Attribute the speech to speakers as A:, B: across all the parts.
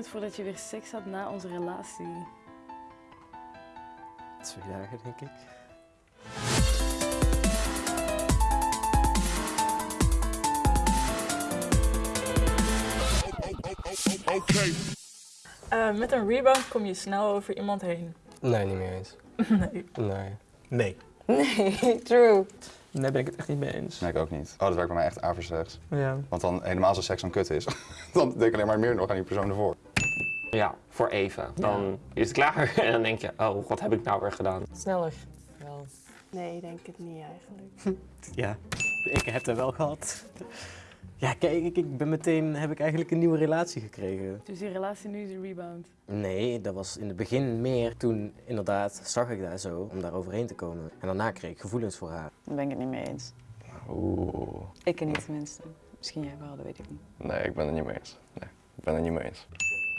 A: het voordat je weer seks had na onze relatie?
B: Twee dagen, denk ik.
C: Uh, met een rebound kom je snel over iemand heen.
B: Nee, niet meer eens.
C: Nee.
B: Nee.
D: Nee.
E: Nee, true.
F: Nee, ben ik het echt niet mee eens.
G: Nee, ik ook niet. Oh, dat werkt bij mij echt averechts.
F: Ja.
G: Want dan helemaal als seks dan kut is, dan denk ik alleen maar meer nog aan die persoon ervoor.
H: Ja, voor even. Dan is het klaar en dan denk je, oh, wat heb ik nou weer gedaan?
E: Sneller. Wel.
A: Nee, ik denk het niet eigenlijk.
B: Ja, ik heb het wel gehad. Ja, kijk, ik, ik ben meteen, heb ik eigenlijk een nieuwe relatie gekregen.
A: Dus die relatie nu is een rebound.
B: Nee, dat was in het begin meer. Toen inderdaad zag ik daar zo om daar overheen te komen. En daarna kreeg ik gevoelens voor haar.
E: Daar ben ik het niet mee eens.
G: Oeh.
E: Ik er niet tenminste. Misschien jij wel, dat weet ik niet.
G: Nee, ik ben het niet mee eens. Nee, ik ben het niet mee eens.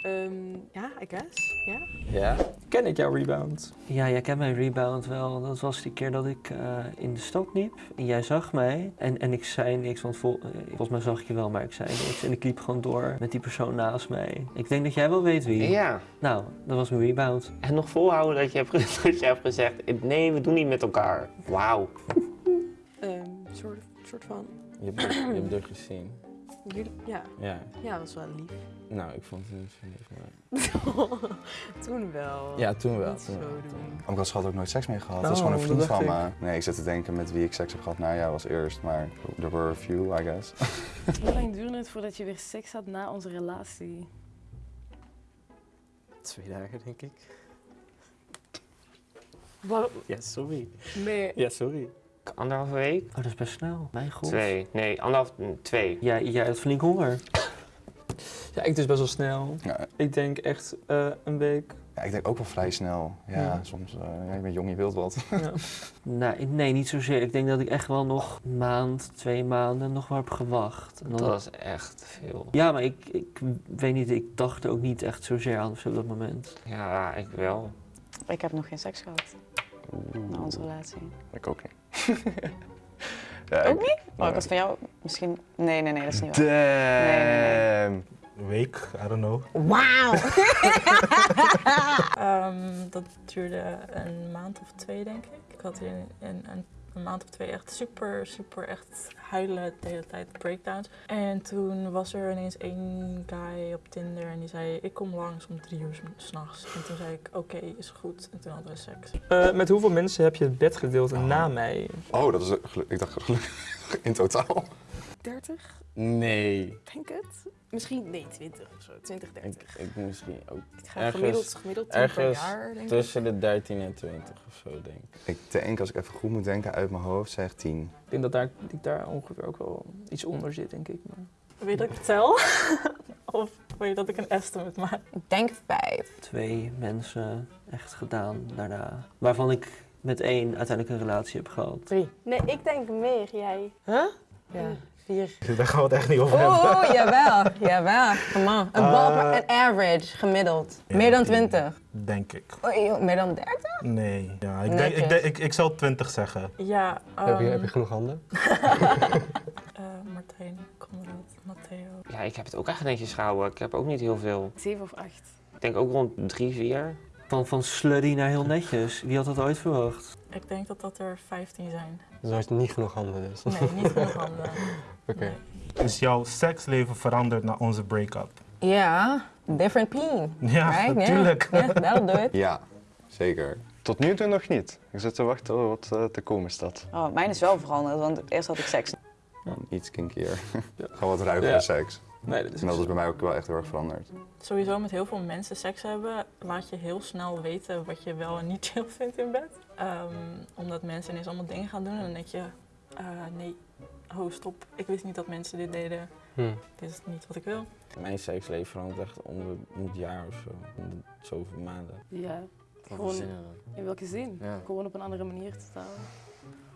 I: Ehm, ja, I guess. Ja.
F: Ja. Ken ik jouw rebound?
J: Ja, jij kent mijn rebound wel. Dat was die keer dat ik eh, in de stad liep. En jij zag mij. En, en ik zei niks, want vol, eh, volgens mij zag ik je wel, maar ik zei niks. En ik liep gewoon door met die persoon naast mij. Ik denk dat jij wel weet wie.
H: Ja.
J: Nou, dat was mijn rebound.
H: En nog volhouden dat je hebt, dat je hebt gezegd, nee, we doen niet met elkaar. Wauw.
I: Ehm, soort, soort van.
K: Je hebt, je hebt er gezien.
I: Jullie, ja.
K: Ja.
I: ja, dat was wel lief.
K: Nou, ik vond het niet zo lief, maar...
I: toen wel.
K: Ja, toen wel. Toen
I: zo
K: wel.
G: ik had ook nooit seks mee gehad. dat is gewoon een vriend van me. Nee, ik zit te denken met wie ik seks heb gehad. Nou ja, was eerst, maar there were a few, I guess.
A: Hoe lang duurde het voordat je weer seks had na onze relatie?
B: Twee dagen, denk ik.
I: Waarom?
B: Ja, sorry.
I: Nee.
B: Ja, sorry.
H: Anderhalve week?
J: Oh, dat is best snel. Mijn god.
H: Twee. Nee, anderhalf, mm, twee.
J: Jij, jij had flink honger.
F: Ja, ik dus best wel snel.
G: Ja,
F: Ik denk echt eh, een week.
G: ja, ik denk ook wel vrij snel. Ja,
F: Ja.
G: soms, eh, ja, je bent jong, je wilt wat.
F: Ja.
J: Nee, nee, niet zozeer. Ik denk dat ik echt wel nog een maand, twee maanden nog wel heb gewacht. En dan-
H: Dat was echt veel.
J: Ja, maar ik, ik weet niet, ik dacht er ook niet echt zozeer aan op dat moment.
H: Ja, ik wel.
E: Ik heb nog geen seks gehad na onze relatie.
G: Ik ook niet. Ja,
E: Ook niet? Oh,
G: Nee.
E: ik was van jou misschien... Nee, nee, nee, dat is niet waar. Nee, nee,
G: Damn.
D: Een week, I don't know.
E: Wauw!
C: Ehm, dat duurde een maand of twee, denk ik. Ik had in, in een, een maand of twee echt super, super echt huilen de hele tijd, breakdowns. En toen was er ineens één guy op Tinder en die zei, ik kom langs om drie uur s- s'nachts. En toen zei ik, oké, is goed. En toen hadden we seks.
F: Eh, met hoeveel mensen heb je het bed gedeeld na mij?
G: Oh, dat is Ik dacht gelukkig in totaal.
I: 30,
K: Nee.
I: denk het. Misschien, nee, 20 of zo. 20, 30.
K: Ik, ik misschien ook
I: Ik ga
K: ergens-
I: gemiddeld, gemiddeld 10 per
K: ergens
I: jaar, denk ik.
K: tussen de 13 en 20 of zo, denk ik.
G: Ik denk, als ik even goed moet denken uit mijn hoofd, zeg 10.
F: Ik denk dat daar, ik daar ongeveer ook wel iets onder zit, denk ik. Maar...
C: Wil je dat ik vertel? of wil je dat ik een estimate maak?
E: Ik denk vijf.
J: Twee mensen echt gedaan daarna. Waarvan ik met één uiteindelijk een relatie heb gehad.
E: Drie.
A: Nee, ik denk meer, jij.
E: Huh? Ja, vier.
D: Daar gaan we het echt niet over hebben.
E: Oeh, jawel, jawel. Come on. Een bal
D: Eh,
E: een average, gemiddeld.
D: Ja,
E: Meer dan
D: tien.
E: 20.
D: Denk ik.
E: Oei, joh, meer dan 30?
D: Nee. Ja, ik, denk, ik, denk, ik, ik zal 20 zeggen.
C: Ja,
B: heb, je, heb je
C: ehm,
B: genoeg handen?
C: eh, Martijn, Conrad, Matteo.
H: Ja, ik heb het ook echt netjes gehouden. Ik heb ook niet heel veel.
A: 7 of 8.
H: Ik denk ook rond drie, vier.
J: Van, van sluddy naar heel netjes. Wie had dat ooit verwacht?
C: Ik denk dat dat er 15 zijn.
B: Dus had je niet genoeg handen dus.
C: Nee, niet genoeg handen.
B: Oké.
C: Nee.
D: Is jouw seksleven veranderd na onze break-up?
E: Ja, different peen.
D: Ja,
E: Right?
D: natuurlijk.
E: Ja, that'll do it.
G: Ja, zeker.
L: Tot nu toe nog niet. Ik zit te wachten wat eh, te komen staat.
E: Oh, mijn is wel veranderd, want eerst had ik seks.
G: Iets kinkier. Gewoon wat ruigere
F: Ja.
G: seks.
F: Nee, dat is
G: En dat is bij mij ook wel echt heel erg veranderd.
C: Sowieso met heel veel mensen seks hebben, laat je heel snel weten wat je wel en niet chill vindt in bed. Ehm, omdat mensen ineens allemaal dingen gaan doen en dan denk je, eh, nee, ho stop, ik wist niet dat mensen dit deden.
B: Hm.
C: Dit is niet wat ik wil.
K: Mijn seksleven verandert echt om, het jaar of zo. Om de zoveel maanden.
A: Ja, Gewoon- in welke zin?
B: Ja.
A: Gewoon op een andere manier te staan.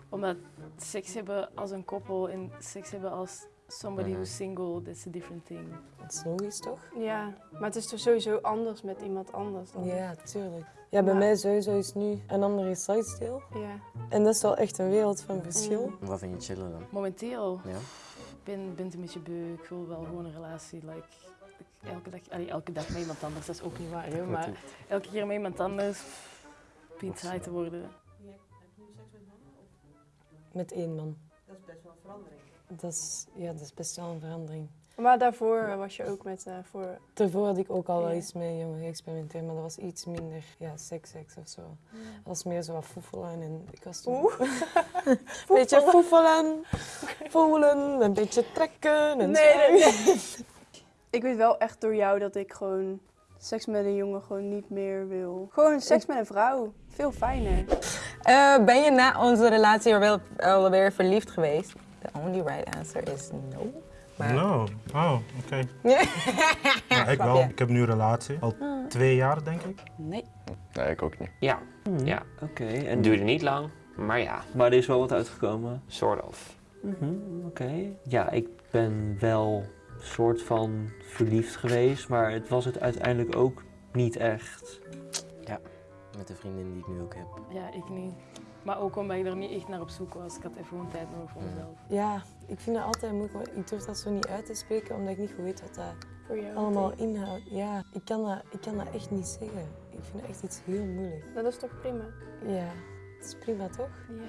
A: Omdat seks hebben als een koppel en seks hebben als somebody
B: Mhm.
A: who's single, that's a different thing.
E: Dat is logisch, toch?
I: Ja, maar het is toch sowieso anders met iemand anders dan.
E: Ja, tuurlijk. Ja, bij
I: Maar-
E: mij sowieso is nu een andere lifestyle.
I: Ja.
E: En dat is wel echt een wereld van verschil.
A: Mm.
B: Wat vind je chillen dan?
A: Momenteel
B: Ja?
A: ben ben het een beetje beu. Ik wil wel gewoon een relatie. Like, ik elke dag, allee, elke dag met iemand anders, dat is ook niet waar. Hè, maar elke keer met iemand anders saai te worden.
M: Met één man.
N: Dat is best wel een verandering.
M: Dat is, ja, dat is best wel een verandering.
I: Maar daarvoor was je ook met... eh, voor...
M: Daarvoor had ik ook al wel
I: Ja.
M: iets met jongen geëxperimenteerd, maar dat was iets minder ja, seks-seks of zo. Dat was meer zo wat foefelen en ik was toen...
I: Oeh.
M: een beetje foefelen, voelen, een beetje trekken en
I: Nee,
M: zo.
I: nee, nee. Ik weet wel echt door jou dat ik gewoon seks met een jongen gewoon niet meer wil. Gewoon seks met een vrouw. Veel fijner.
E: Eh, ben je na onze relatie wel alweer verliefd geweest? The only right answer is no. Maar...
D: No. Oh, oké.
E: Ja.
D: Ja, ik wel. Ik heb nu een relatie. Al twee jaar, denk ik.
E: Nee.
L: Nee, ik ook niet.
H: Ja. ja.
J: Oké.
H: Het
J: En
H: duurde niet lang, maar ja,
J: Maar er is wel wat uitgekomen.
H: sort of.
J: Mhm, Oké. Ja, ik ben wel soort van verliefd geweest, maar het was het uiteindelijk ook niet echt.
B: Ja, met de vriendin die ik nu ook heb.
A: Ja, ik niet. Maar ook omdat ik er niet echt naar op zoek was. Ik had even gewoon tijd nodig voor mezelf.
M: Ja, ik vind dat altijd moeilijk, maar ik durf dat zo niet uit te spreken, omdat ik niet goed weet wat dat
I: Voor jou.
M: allemaal inhoudt. Ja, ik kan, dat, ik kan dat echt niet zeggen. Ik vind dat echt iets heel moeilijk.
I: Dat is toch prima?
M: Ja, het is prima toch?
I: Ja.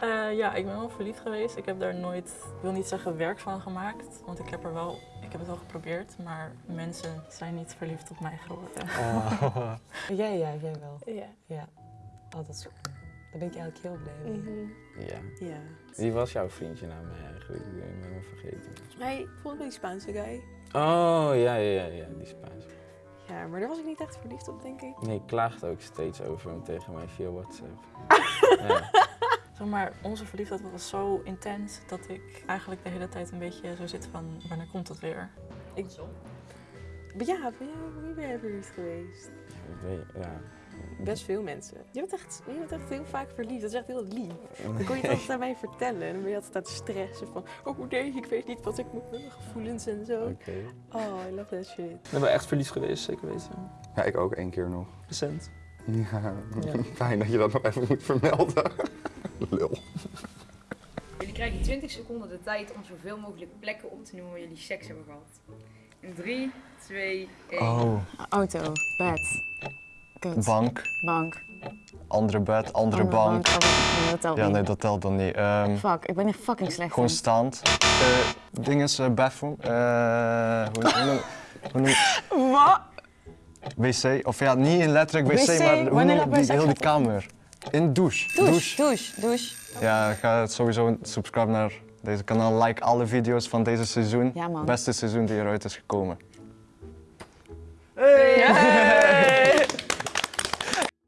C: Eh, ja, ik ben wel verliefd geweest. Ik heb daar nooit, ik wil niet zeggen werk van gemaakt, want ik heb er wel, ik heb het wel geprobeerd, maar mensen zijn niet verliefd op mij geworden.
M: Ja, ja, jij wel.
I: Ja.
M: Ja. Oh, dat is goed. Daar ben ik eigenlijk heel blij mee.
I: Mhm.
K: Ja.
N: Ja.
K: Wie was jouw vriendje nou mij eigenlijk? Ik ben me vergeten.
N: Hij volgens mij die Spaanse guy.
K: Oh, ja, ja, ja, ja, die Spaans.
N: Ja, maar daar was ik niet echt verliefd op, denk ik.
K: Nee, ik klaagde ook steeds over hem tegen mij via WhatsApp. ja.
C: Zeg maar, onze verliefdheid was zo intens dat ik eigenlijk de hele tijd een beetje zo zit van, wanneer komt het weer?
N: Ik... Maar ja, ben jij, wie ben jij verliefd geweest?
K: Ik weet- ja.
N: Best veel mensen. Je bent, echt, je bent echt heel vaak verliefd. Dat is echt heel lief. Dan kon je het altijd aan mij vertellen. En dan ben je altijd aan het stressen van... Oh nee, ik weet niet wat ik moet met mijn gevoelens en zo.
K: Oké.
N: Oh, I love that shit.
F: Ik ben wel echt verliefd geweest, zeker weten.
L: Ja, ik ook één keer nog.
F: Recent.
L: Ja,
F: Ja.
L: fijn dat je dat nog even moet vermelden. Lul.
O: Jullie krijgen 20 seconden de tijd om zoveel mogelijk plekken op te noemen waar jullie seks hebben gehad. In 3, 2, 1.
E: Oh. Auto, bed. Kut.
L: Bank,
E: Bank.
L: andere bed, andere,
E: Andere
L: bank.
E: dat telt
L: ja,
E: niet.
L: nee, dat telt dan niet. Ehm,
E: Fuck, ik ben er fucking slecht
L: gewoon
E: in.
L: staand. Eh ding is eh, bathroom. Eh, hoe, hoe noem, hoe noem-
E: Wat?
L: wc, of ja, niet in letterlijk wc,
E: Wc?
L: maar hoe
E: Wanneer
L: noem die, heel die kamer? In douche.
E: Douche, douche, douche.
L: Ja, ga sowieso subscribe naar deze kanaal. Like alle video's van deze seizoen.
E: Ja, man.
L: Beste seizoen die eruit is gekomen.